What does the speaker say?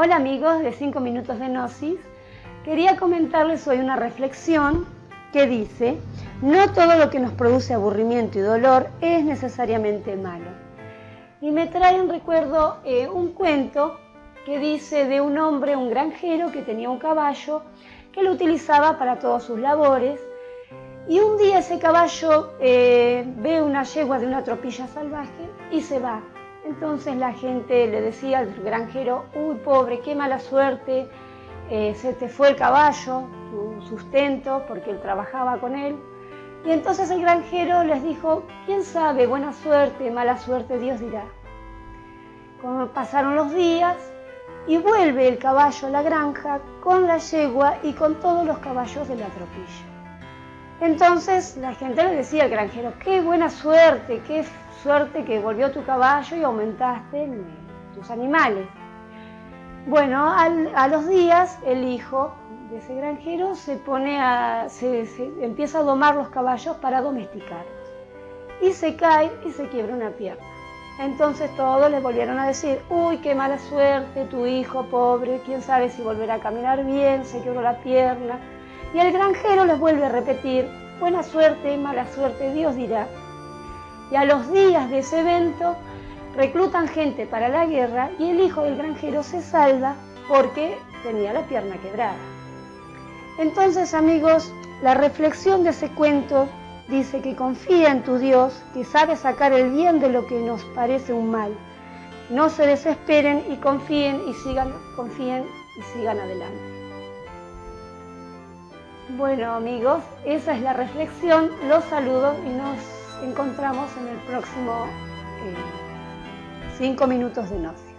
Hola amigos de 5 minutos de Gnosis. Quería comentarles hoy una reflexión que dice, no todo lo que nos produce aburrimiento y dolor es necesariamente malo. Y me trae en recuerdo eh, un cuento que dice de un hombre, un granjero que tenía un caballo que lo utilizaba para todas sus labores. Y un día ese caballo eh, ve una yegua de una tropilla salvaje y se va. Entonces la gente le decía al granjero, uy pobre, qué mala suerte, eh, se te fue el caballo, tu sustento, porque él trabajaba con él. Y entonces el granjero les dijo, quién sabe, buena suerte, mala suerte, Dios dirá. Como pasaron los días y vuelve el caballo a la granja con la yegua y con todos los caballos de la tropilla. Entonces la gente le decía al granjero, qué buena suerte, qué suerte que volvió tu caballo y aumentaste tus animales. Bueno, a los días el hijo de ese granjero se pone a, se, empieza a domar los caballos para domesticarlos. Y se cae y se quiebra una pierna. Entonces todos le volvieron a decir, uy, qué mala suerte, tu hijo pobre, quién sabe si volverá a caminar bien, se quebró la pierna. Y el granjero les vuelve a repetir, buena suerte, mala suerte, Dios dirá. Y a los días de ese evento, reclutan gente para la guerra y el hijo del granjero se salva porque tenía la pierna quebrada. Entonces, amigos, la reflexión de ese cuento dice que confía en tu Dios, que sabe sacar el bien de lo que nos parece un mal. No se desesperen y confíen y sigan, confíen y sigan adelante. Bueno, amigos, esa es la reflexión. Los saludo y nos encontramos en el próximo... Eh, Cinco minutos de nos.